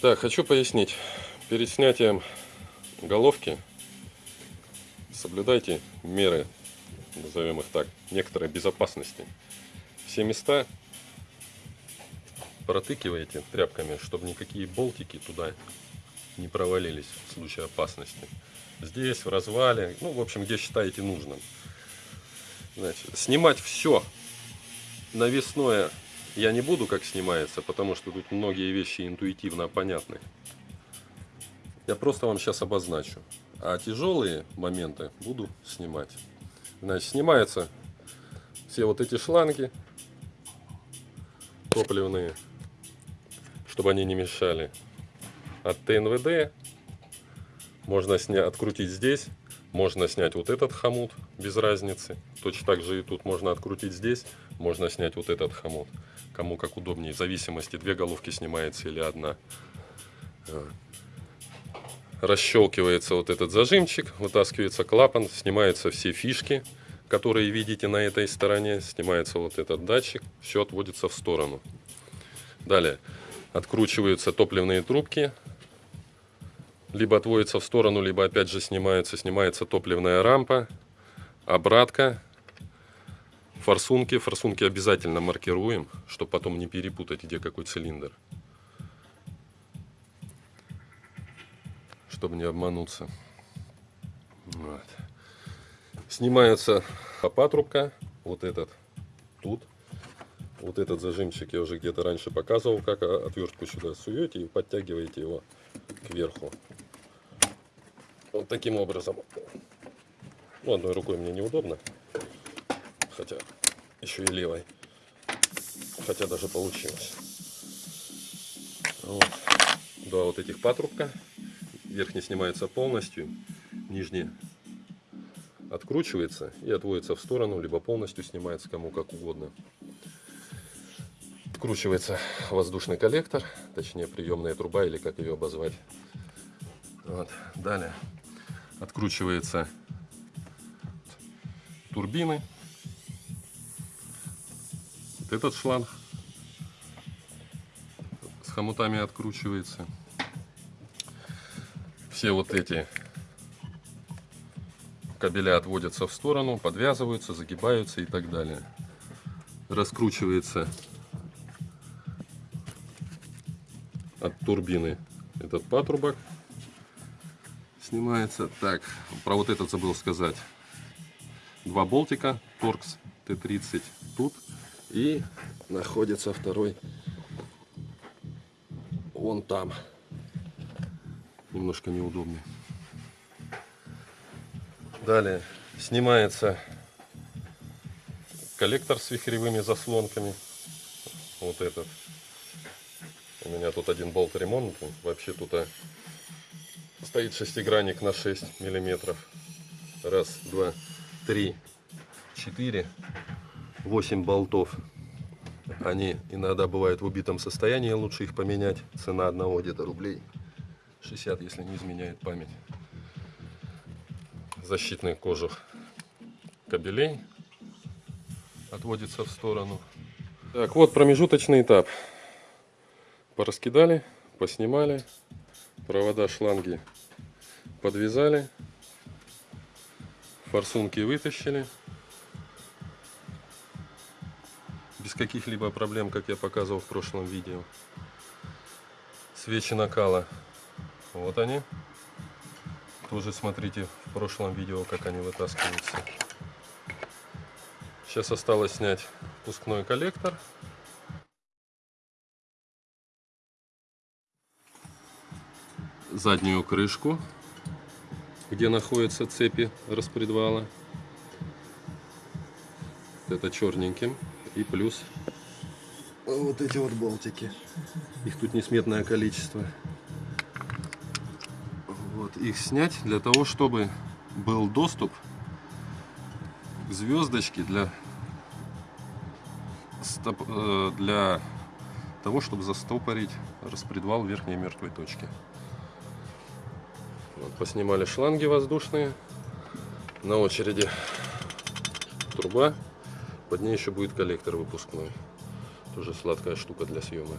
Так, хочу пояснить. Перед снятием головки соблюдайте меры, назовем их так, некоторой безопасности. Все места протыкиваете тряпками, чтобы никакие болтики туда не провалились в случае опасности. Здесь, в развале, ну, в общем, где считаете нужным. Значит, снимать все навесное я не буду, как снимается, потому что тут многие вещи интуитивно понятны. Я просто вам сейчас обозначу. А тяжелые моменты буду снимать. Значит, снимаются все вот эти шланги топливные, чтобы они не мешали. От ТНВД можно снять, открутить здесь, можно снять вот этот хомут без разницы. Точно так же и тут можно открутить здесь, можно снять вот этот хомут. Кому как удобнее, в зависимости, две головки снимается или одна. Расщелкивается вот этот зажимчик, вытаскивается клапан, снимаются все фишки, которые видите на этой стороне. Снимается вот этот датчик, все отводится в сторону. Далее откручиваются топливные трубки, либо отводится в сторону, либо опять же снимается, снимается топливная рампа, обратка, форсунки. Форсунки обязательно маркируем, чтобы потом не перепутать, где какой цилиндр. Чтобы не обмануться. Вот. Снимается патрубка, вот этот тут. Вот этот зажимчик я уже где-то раньше показывал, как отвертку сюда суете и подтягиваете его кверху. Вот таким образом. Ну, одной рукой мне неудобно. Хотя еще и левой. Хотя даже получилось. Вот. Два вот этих патрубка. Верхний снимается полностью. Нижний откручивается и отводится в сторону, либо полностью снимается кому как угодно. Откручивается воздушный коллектор, точнее приемная труба или как ее обозвать. Вот. Далее откручивается турбины. Вот этот шланг с хомутами откручивается. Все вот эти кабеля отводятся в сторону, подвязываются, загибаются и так далее. Раскручивается от турбины этот патрубок снимается. Так, про вот этот забыл сказать. Два болтика, торкс Т-30 тут. И находится второй вон там. Немножко неудобнее. Далее снимается коллектор с вихревыми заслонками. Вот этот. У меня тут один болт ремонтный. Вообще тут а, стоит шестигранник на 6 миллиметров. Раз, два, три, четыре, восемь болтов. Они иногда бывают в убитом состоянии, лучше их поменять. Цена одного где-то рублей 60, если не изменяет память. Защитный кожух кабелей отводится в сторону. Так, вот промежуточный этап пораскидали, поснимали, провода, шланги подвязали, форсунки вытащили. Каких-либо проблем, как я показывал в прошлом видео. Свечи накала. Вот они. Тоже смотрите в прошлом видео, как они вытаскиваются. Сейчас осталось снять пускной коллектор. заднюю крышку, где находятся цепи распредвала. Это черненьким. И плюс вот эти вот болтики. Их тут несметное количество. Вот, их снять для того, чтобы был доступ к звездочке для, э, для того, чтобы застопорить распредвал верхней мертвой точки. Вот, поснимали шланги воздушные. На очереди труба. Под ней еще будет коллектор выпускной. Тоже сладкая штука для съема.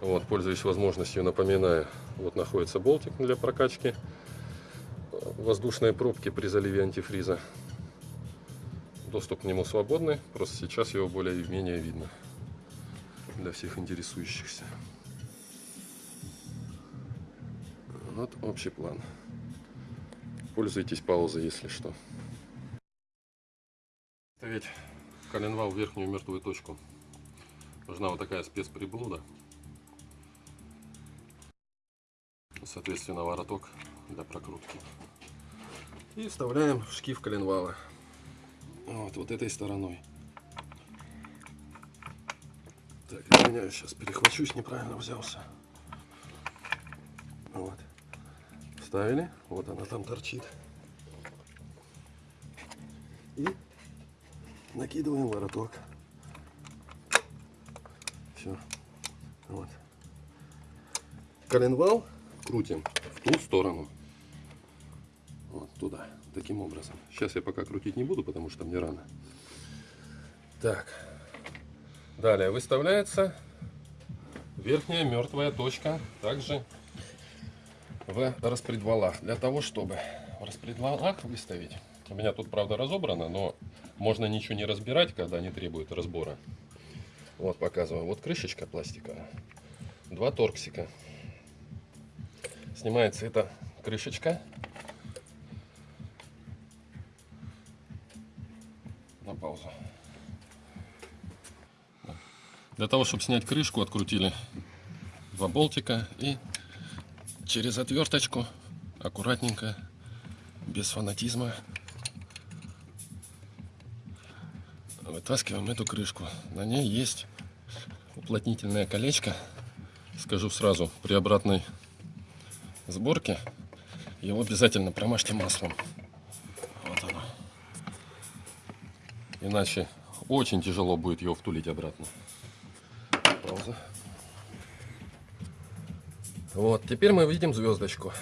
Вот, пользуясь возможностью, напоминаю, вот находится болтик для прокачки воздушной пробки при заливе антифриза. Доступ к нему свободный, просто сейчас его более-менее видно для всех интересующихся. Вот общий план. Пользуйтесь паузой, если что. Ставить коленвал в верхнюю мертвую точку. Нужна вот такая спецприблуда. Соответственно, вороток для прокрутки. И вставляем в шкив коленвала. Вот, вот этой стороной. Так, извиняюсь, сейчас перехвачусь, неправильно взялся. Вот. Вставили, вот она там торчит. И накидываем вороток. Все. Вот. Коленвал крутим в ту сторону. Вот туда. Таким образом. Сейчас я пока крутить не буду, потому что мне рано. Так. Далее выставляется верхняя мертвая точка. Также в распредвалах. Для того, чтобы в распредвалах выставить. У меня тут, правда, разобрано, но можно ничего не разбирать, когда не требует разбора. Вот показываю. Вот крышечка пластиковая. Два торксика. Снимается эта крышечка. На паузу. Для того, чтобы снять крышку, открутили два болтика и через отверточку аккуратненько, без фанатизма, вытаскиваем эту крышку. На ней есть уплотнительное колечко. Скажу сразу, при обратной сборке его обязательно промажьте маслом. Вот оно. Иначе очень тяжело будет его втулить обратно. Пауза. Вот, теперь мы видим звездочку.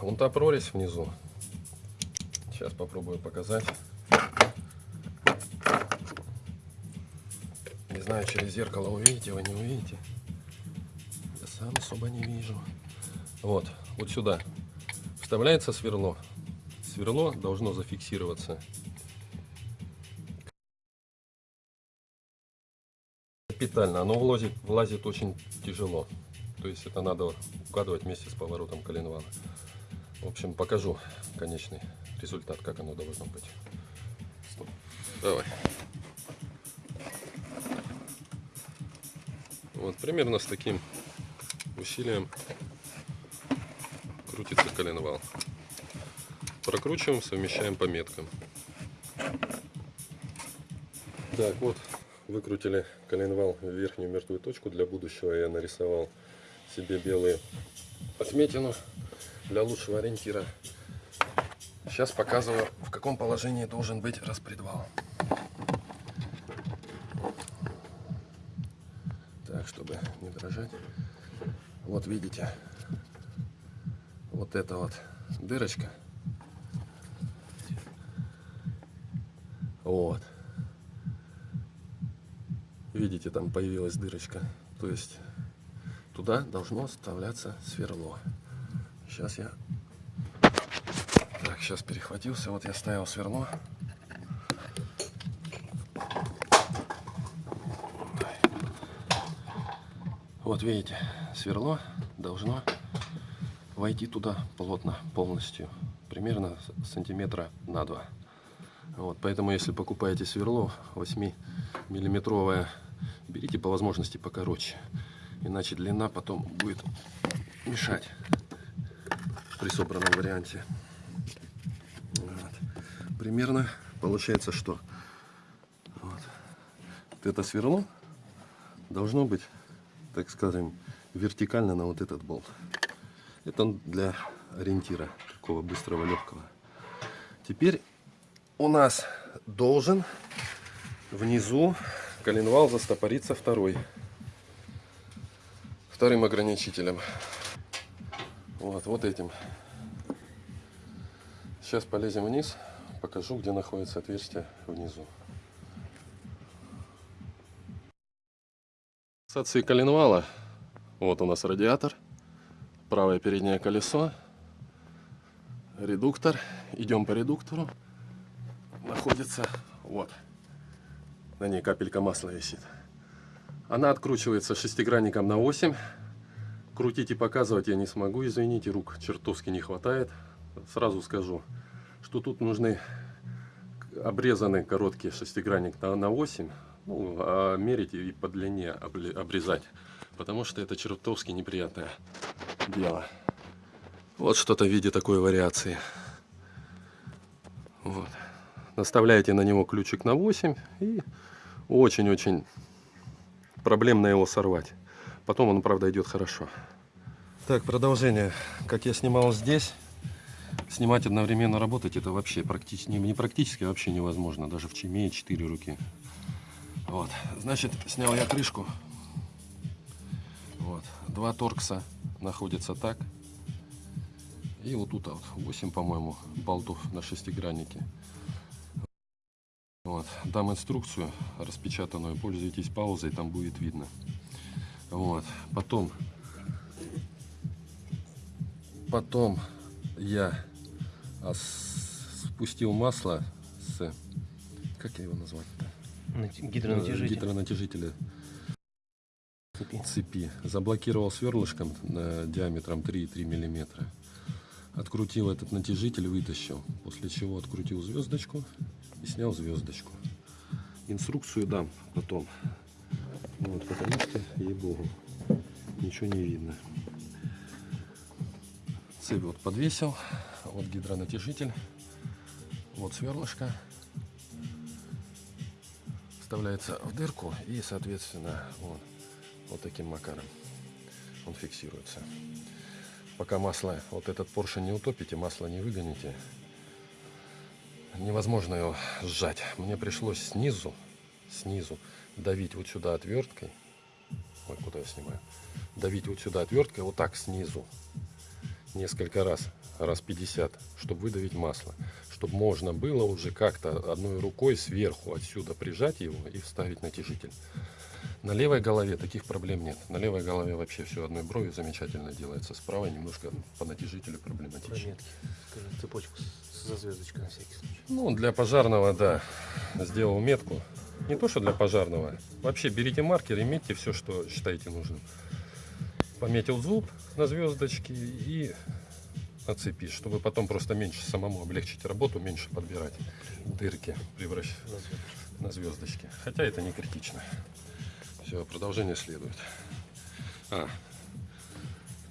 Вон та прорезь внизу. Сейчас попробую показать. Знаю, через зеркало увидите, вы не увидите. Я сам особо не вижу. Вот, вот сюда вставляется сверло. Сверло должно зафиксироваться капитально. Оно влазит, влазит очень тяжело. То есть это надо укладывать вместе с поворотом коленвала. В общем, покажу конечный результат, как оно должно быть. Стоп. Давай. Вот примерно с таким усилием крутится коленвал. Прокручиваем, совмещаем по меткам. Так, вот выкрутили коленвал в верхнюю мертвую точку. Для будущего я нарисовал себе белые отметину для лучшего ориентира. Сейчас показываю, в каком положении должен быть распредвал. Дрожать. Вот видите, вот эта вот дырочка. Вот. Видите, там появилась дырочка. То есть туда должно вставляться сверло. Сейчас я... Так, сейчас перехватился. Вот я ставил сверло. Вот видите, сверло должно войти туда плотно, полностью. Примерно сантиметра на два. Вот, поэтому, если покупаете сверло 8 миллиметровое, берите по возможности покороче. Иначе длина потом будет мешать при собранном варианте. Вот. Примерно получается, что вот. вот это сверло должно быть, так скажем, вертикально на вот этот болт. Это для ориентира, такого быстрого, легкого. Теперь у нас должен внизу коленвал застопориться второй вторым ограничителем. Вот, вот этим. Сейчас полезем вниз, покажу, где находится отверстие внизу. Фиксации коленвала Вот у нас радиатор, правое переднее колесо, редуктор. Идем по редуктору. Находится вот. На ней капелька масла висит. Она откручивается шестигранником на 8. Крутить и показывать я не смогу, извините, рук чертовски не хватает. Сразу скажу, что тут нужны обрезанный короткий шестигранник на 8. Ну, а мерить и по длине обрезать. Потому что это чертовски неприятное дело. Вот что-то в виде такой вариации. Вот. Наставляете на него ключик на 8 и очень-очень проблемно его сорвать. Потом он, правда, идет хорошо. Так, продолжение. Как я снимал здесь, снимать одновременно работать, это вообще практически, не, практически, а вообще невозможно. Даже в чеме 4 руки. Вот, значит, снял я крышку. Вот, два торкса находятся так. И вот тут вот 8, по-моему, болтов на шестиграннике. Вот. Дам инструкцию распечатанную, пользуйтесь паузой, там будет видно. Вот. Потом, потом я спустил масло с, как я его назвать-то? Гидронатяжитель. Гидронатяжителя цепи. цепи. Заблокировал сверлышком диаметром 3,3 миллиметра. Открутил этот натяжитель, вытащил. После чего открутил звездочку и снял звездочку. Инструкцию дам потом. Вот, потому что, ей-богу, ничего не видно. Цепь вот подвесил. Вот гидронатяжитель. Вот сверлышко. Вставляется в дырку и, соответственно, вот, вот таким макаром он фиксируется пока масло, вот этот поршень не утопите, масло не выгоните, невозможно его сжать. Мне пришлось снизу, снизу давить вот сюда отверткой. Ой, куда я снимаю? Давить вот сюда отверткой, вот так снизу. Несколько раз, раз 50, чтобы выдавить масло. Чтобы можно было уже как-то одной рукой сверху отсюда прижать его и вставить натяжитель. На левой голове таких проблем нет. На левой голове вообще все одной бровью замечательно делается. Справа немножко по натяжителю проблематично. Прометки. Скажи, цепочку за звездочкой на всякий случай. Ну, для пожарного, да. Сделал метку. Не то, что для пожарного. Вообще берите маркер и метьте все, что считаете нужным. Пометил зуб на звездочке и на цепи, чтобы потом просто меньше самому облегчить работу, меньше подбирать дырки, превращать на звездочки. Хотя это не критично. Все, продолжение следует. А,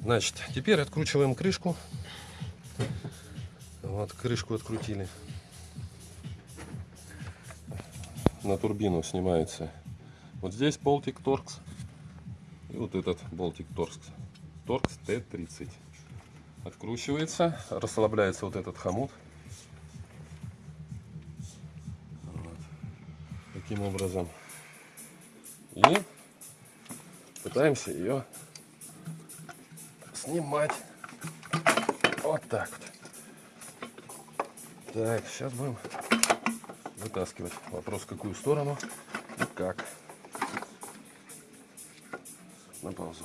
значит, теперь откручиваем крышку. Вот, крышку открутили. На турбину снимается. Вот здесь болтик торкс. И вот этот болтик торкс. Торкс Т-30. Откручивается, расслабляется вот этот хомут. Вот. Таким образом и пытаемся ее снимать. Вот так вот. Так, сейчас будем вытаскивать. Вопрос, в какую сторону и как. На паузу.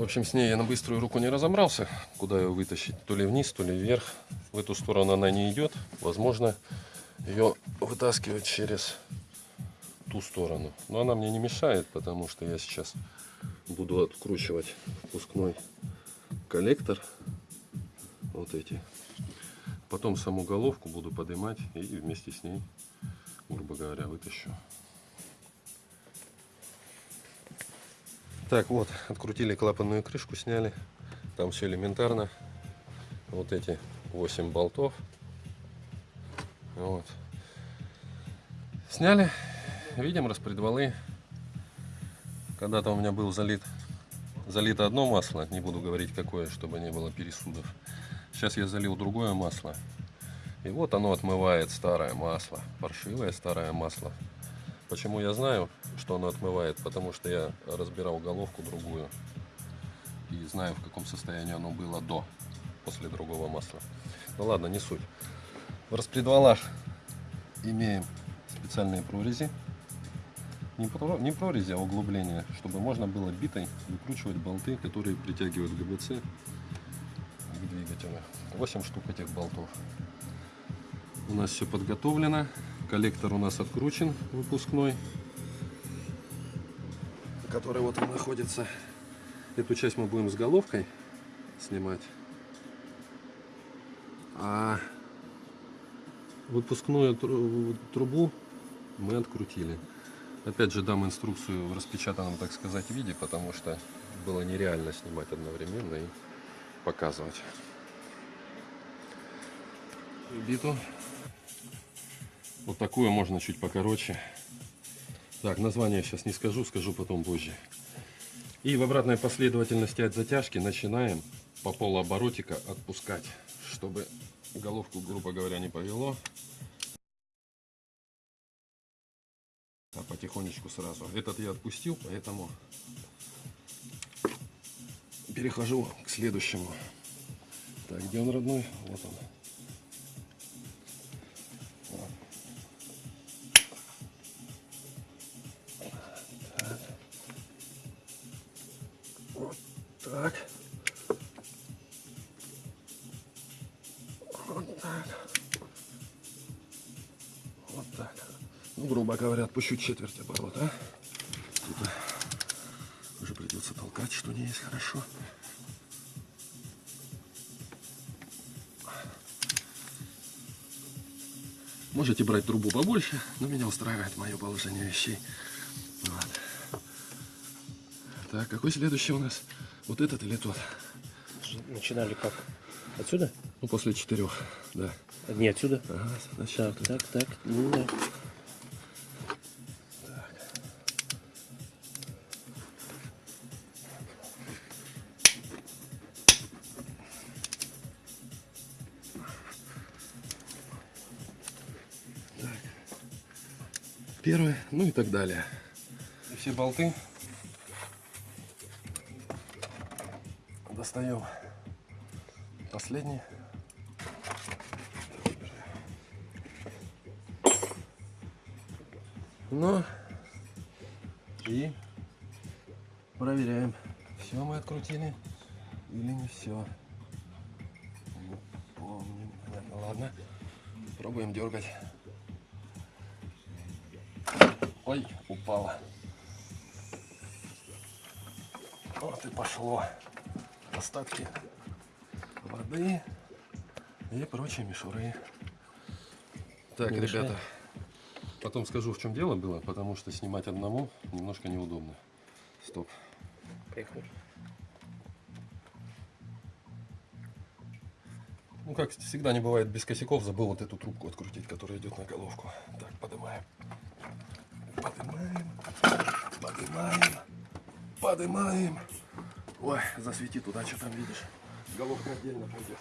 В общем, с ней я на быструю руку не разобрался, куда ее вытащить. То ли вниз, то ли вверх. В эту сторону она не идет. Возможно, ее вытаскивать через ту сторону. Но она мне не мешает, потому что я сейчас буду откручивать впускной коллектор. Вот эти. Потом саму головку буду поднимать и вместе с ней, грубо говоря, вытащу. Так, вот, открутили клапанную крышку, сняли. Там все элементарно. Вот эти 8 болтов. Вот. Сняли видим распредвалы. Когда-то у меня был залит, залито одно масло, не буду говорить какое, чтобы не было пересудов. Сейчас я залил другое масло. И вот оно отмывает старое масло, паршивое старое масло. Почему я знаю, что оно отмывает? Потому что я разбирал головку другую. И знаю, в каком состоянии оно было до, после другого масла. Ну ладно, не суть. В распредвалах имеем специальные прорези не, про- не прорези, а углубление, чтобы можно было битой выкручивать болты, которые притягивают ГБЦ к двигателю. 8 штук этих болтов. У нас все подготовлено. Коллектор у нас откручен, выпускной, который вот он находится. Эту часть мы будем с головкой снимать. А выпускную тру- трубу мы открутили. Опять же дам инструкцию в распечатанном, так сказать, виде, потому что было нереально снимать одновременно и показывать. Биту. Вот такую можно чуть покороче. Так, название сейчас не скажу, скажу потом позже. И в обратной последовательности от затяжки начинаем по полуоборотика отпускать, чтобы головку, грубо говоря, не повело. А потихонечку сразу. Этот я отпустил, поэтому перехожу к следующему. Так, где он родной? Вот он. Так. Вот так. Вот так. Ну, грубо говоря, отпущу четверть оборота. Типа, уже придется толкать, что не есть хорошо. Можете брать трубу побольше, но меня устраивает мое положение вещей. Вот. Так, какой следующий у нас? Вот этот или тот? Начинали как? Отсюда? Ну, после четырех, да. Не отсюда. Ага, значит, Так, вот так, так. Ну, да. первый, ну и так далее. И все болты достаем. Последний. Ну и проверяем, все мы открутили или не все. Не помню. Понятно, ладно. Пробуем дергать. Ой, упала. Вот и пошло. Остатки воды и прочие мишуры. Так, Не ребята, потом скажу, в чем дело было, потому что снимать одному немножко неудобно. Стоп. Поехали. Ну, как всегда не бывает без косяков, забыл вот эту трубку открутить, которая идет на головку. Так, поднимаем. Поднимаем. Поднимаем. Поднимаем. Ой, засвети туда, что там видишь. Головка отдельно пойдет.